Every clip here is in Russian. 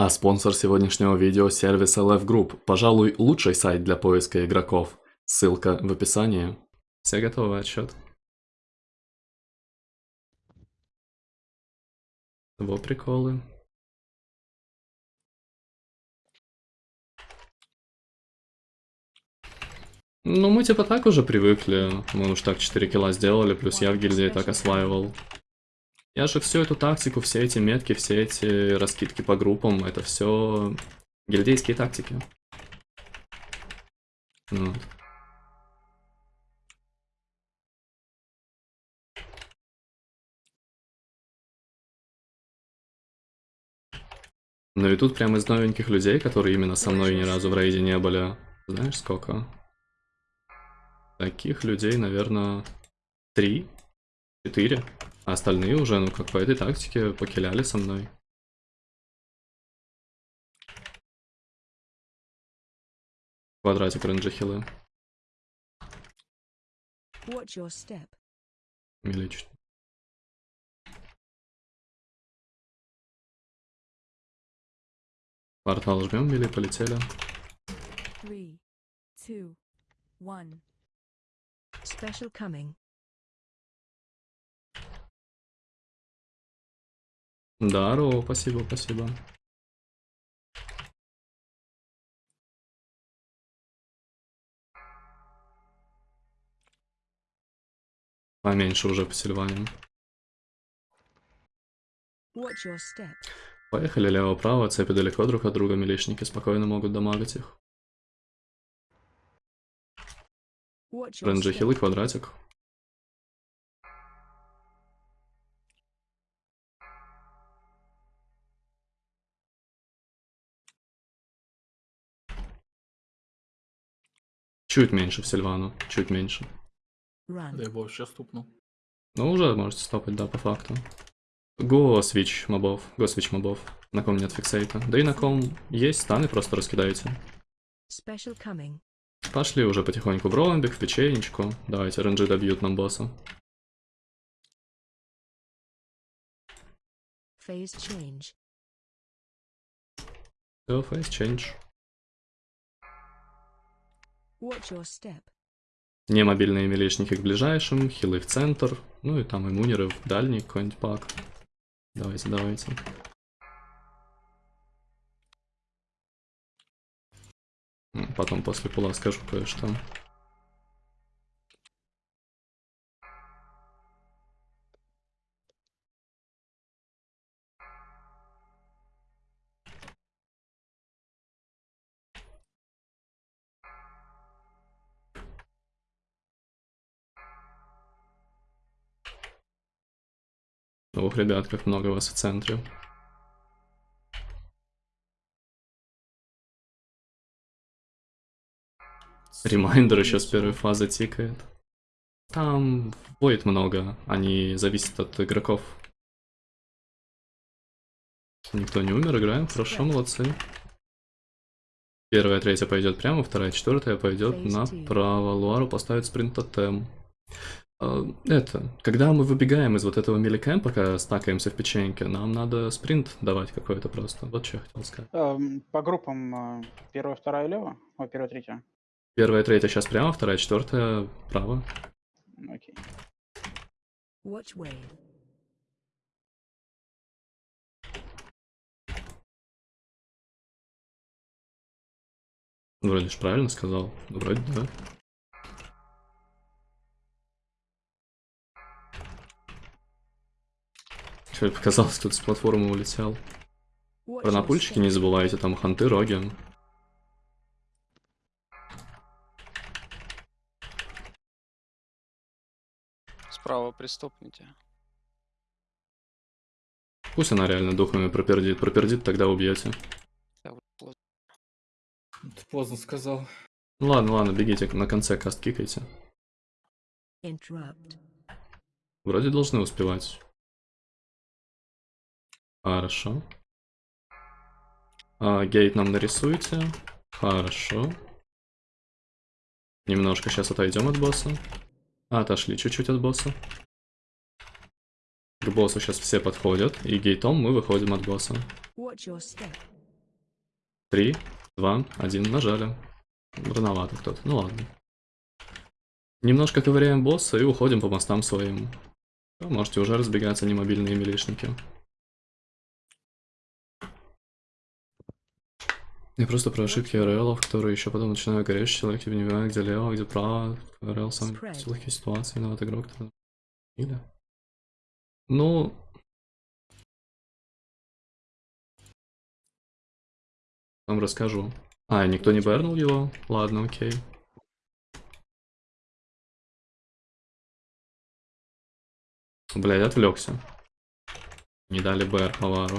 А спонсор сегодняшнего видео – сервис LF Group. Пожалуй, лучший сайт для поиска игроков. Ссылка в описании. Все готовы, отсчет. Во приколы. Ну, мы типа так уже привыкли. Мы уж так 4 килла сделали, плюс я в гильдии так осваивал. Я же всю эту тактику, все эти метки, все эти раскидки по группам, это все гильдейские тактики. Вот. Ну и тут прямо из новеньких людей, которые именно со мной ни разу в рейде не были, знаешь сколько? Таких людей, наверное, три, четыре. А остальные уже, ну, как по этой тактике, покиляли со мной. Квадратик рейнджа хилы. Миличить. Портал жмем, мили, полетели. Three, two, one. Special coming. Здорово, спасибо, спасибо. Поменьше уже по. Поехали лево-право, цепи далеко друг от друга, милишники спокойно могут дамагать их. Step. хилы, квадратик. Чуть меньше в Сильвану, чуть меньше. Run. Да я бы вообще стукнул. Ну, уже можете стопать, да, по факту. Го свич мобов, го свич мобов. На ком нет фиксейта. Да и на ком есть станы, просто раскидаете. Special coming. Пошли уже потихоньку в ромбик, в печенечку. Давайте, ренджи добьют нам босса. Phase change. Все, фейс change. Не мобильные милишники к ближайшим, хилы в центр, ну и там иммунеры в дальний какой-нибудь пак. Давайте, давайте. Потом после пула скажу кое-что. Ох, ребят, как много вас в центре. Ремайндер еще с первой фазы тикает. Там воит много, они зависят от игроков. Никто не умер, играем, хорошо, молодцы. Первая, третья пойдет прямо, вторая, четвертая пойдет направо. Луару поставит спринт тотем. А, Это, когда мы выбегаем из вот этого миликэм, пока стакаемся в печеньке, нам надо спринт давать какой-то просто. Вот что я хотел сказать. Эм, По группам э, первая, вторая, лево, о, первая, третья. Первая, третья сейчас прямо, вторая, четвертая право. Окей. Watch way. Вроде ж правильно сказал. Вроде да. Что показалось, кто-то с платформы улетел. Про напульчики не забывайте, там ханты, роги. Справа приступните. Пусть она реально духами пропердит. Пропердит, тогда убьете. Да, вот плохо. Ты поздно сказал. Ну ладно, ладно, бегите, на конце каст кикайте. Interrupt. Вроде должны успевать. Хорошо. А, гейт нам нарисуйте. Хорошо. Немножко сейчас отойдем от босса. Отошли чуть-чуть от босса. К боссу сейчас все подходят, и гейтом мы выходим от босса. Три, два, один. Нажали. Рановато кто-то. Ну ладно. Немножко ковыряем босса и уходим по мостам своим. Вы Можете уже разбегаться, не мобильные милишники. Я просто про ошибки РЛ, которые еще потом начинаю гореть, человек типа не понимает, где лево, где право. РЛ сам в легкие ситуации, виноват игрок. Или? Ну... Вам расскажу. А, никто не бернул его? Ладно, окей. Блядь, отвлекся. Не дали БР Хавару.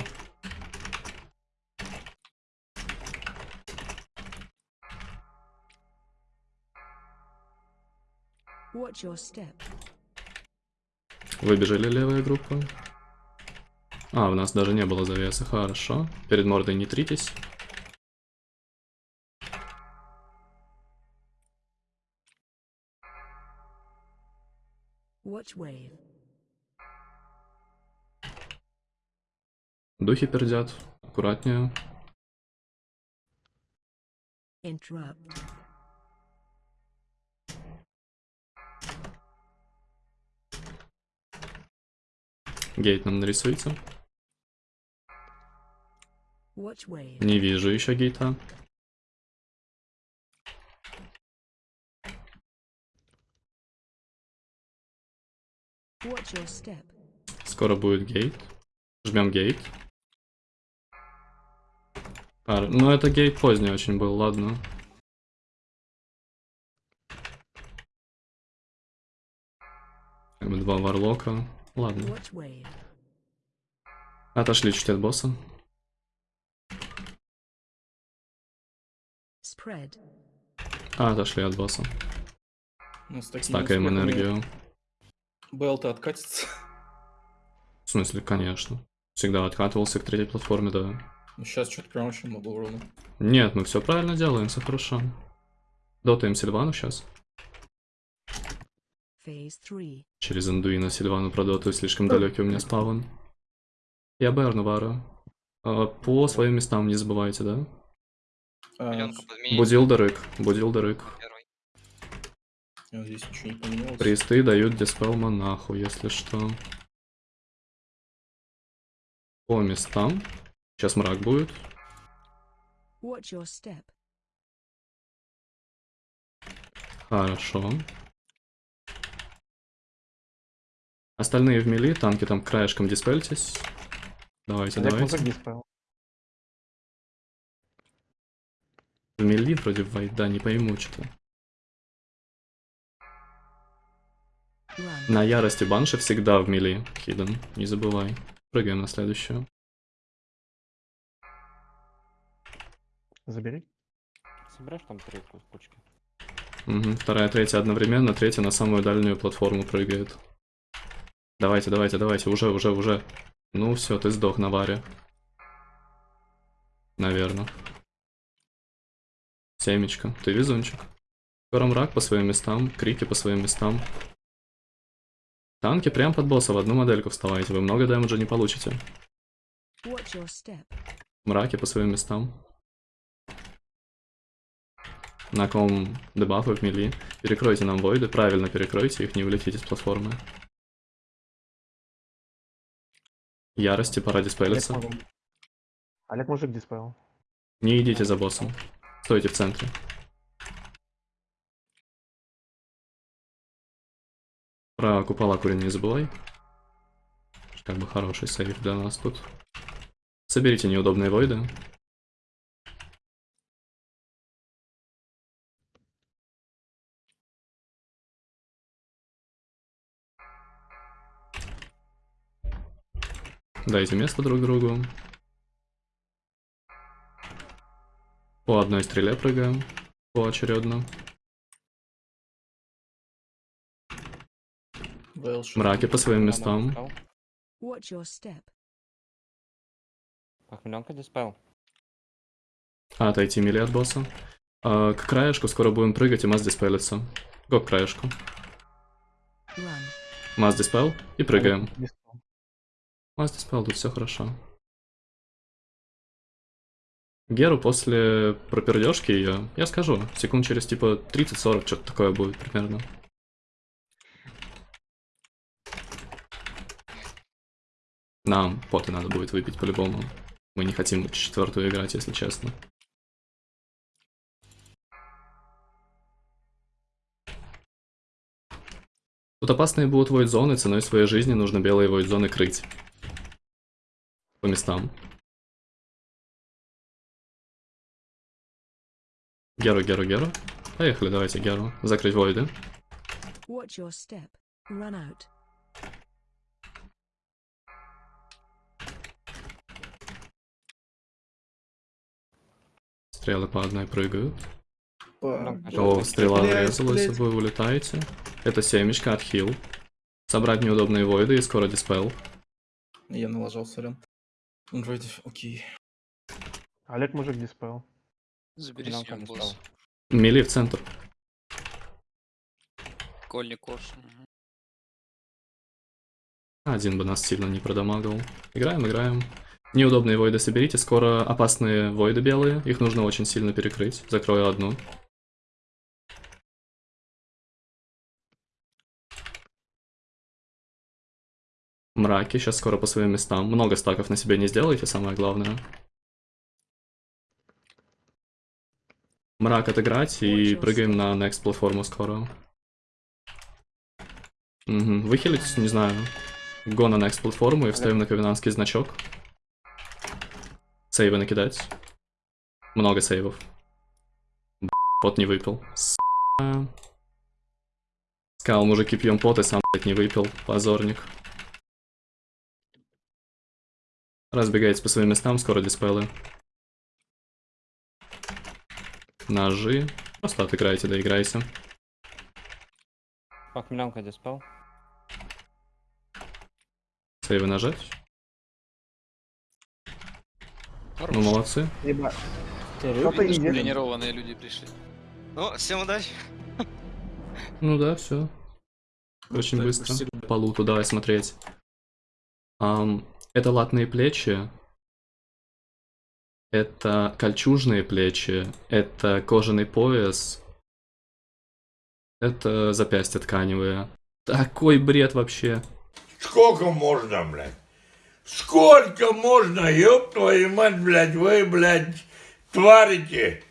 Watch your step. Выбежали левая группа. А, у нас даже не было завеса, хорошо. Перед мордой не тритесь. Watch wave. Духи пердят. Аккуратнее. Interrupt. Гейт нам нарисуйте. Wave. Не вижу еще гейта. Скоро будет гейт. Жмем гейт. А, ну это гейт поздний очень был, ладно. Два варлока. Ладно. Отошли чуть от босса. Spread. А, отошли от босса. Ну, с Стакаем энергию. БЛТ откатится. В смысле, конечно. Всегда откатывался к третьей платформе, да. Ну, сейчас что-то прям очень много урона. Нет, мы все правильно делаем, все хорошо. Дотаем Сильвану сейчас. Phase 3. Через Андуина Сильвану продотаю, слишком далекий у меня спавн. Я Берну вару. А, По своим местам не забывайте, да? А. Будил Дарык, будил Дарык. Первый. а здесь ничего не поменялось. Присты дают диспел монаху, если что. По местам. Сейчас мрак будет. Хорошо. Остальные в мили, танки там краешком диспельтесь. Давайте, давайте. диспел. В мили вроде вайт, да, не пойму что-то. На ярости банши всегда в мили, Хиден, не забывай. Прыгаем на следующую. Забери. Собираешь там три кучки? Мгм, Вторая, третья одновременно, третья на самую дальнюю платформу прыгает. Давайте, давайте, давайте, уже, уже, уже. Ну все, ты сдох на варе. Наверное. Семечка, ты везунчик. Скоро мрак по своим местам, крики по своим местам. Танки прям под босса в одну модельку вставайте, вы много дэмэджа не получите. Мраки по своим местам. На ком дебафы в мили. Перекройте нам войды, правильно перекройте их, не улетите с платформы. Ярости пора Олег, диспелиться. музык. Олег мужик диспел. Не идите за боссом. Стойте в центре. Про купола курень не забывай. Как бы хороший сейф для нас тут. Соберите неудобные войды. Дайте место друг другу. По одной стреле прыгаем. Поочередно. Мраки по своим местам. Похмеленка диспел. А, отойти мили от босса. А, к краешку скоро будем прыгать и масс диспелится. Го к краешку. Масс диспел и прыгаем. Олег диспел. Масс диспел, тут все хорошо. Геру после пропердежки ее, я скажу, секунд через типа 30-40 что-то такое будет примерно. Нам поты надо будет выпить по-любому. Мы не хотим четвертую играть, если честно. Тут опасные будут войд-зоны, ценой своей жизни нужно белые войд-зоны крыть. По местам. Геру, Геру, Геру. Поехали, давайте Геру. Закрыть войды. Watch your step. Run out. Стрелы по одной прыгают. По- О, стрела врезалась, вы улетаете. Это семечко от хил. Собрать неудобные войды и скоро диспел. Я налажал, сорян. Вроде, окей. Олег мужик диспел. Забери Нам съем не босс. Мили в центр. Кольник кош. Один бы нас сильно не продамагал. Играем, играем. Неудобные войды соберите. Скоро опасные войды белые. Их нужно очень сильно перекрыть. Закрою одну. Мраки. Сейчас скоро по своим местам. Много стаков на себе не сделайте, самое главное. Мрак отыграть и прыгаем на next платформу скоро. Угу. Выхилить, не знаю. Го на next платформу и вставим на ковенанский значок. Сейвы накидать. Много сейвов. Б***ь, Пот не выпил. С***. Сказал, мужики, пьем пот и сам, блядь, не выпил. Позорник. Разбегайтесь по своим местам, скоро диспелы. Ножи. Просто отыграйте, доиграйся. Похмелянка диспел. Сейвы нажать. Хорош. Ну, молодцы. Что тренированные люди пришли. Ну, всем удачи. Ну да, все. Очень быстро. По луту давай смотреть. Ам, это латные плечи. Это кольчужные плечи. Это кожаный пояс. Это запястья тканевые. Такой бред вообще. Сколько можно, блядь? Сколько можно, ёб твою мать, блядь, вы, блядь, тварите?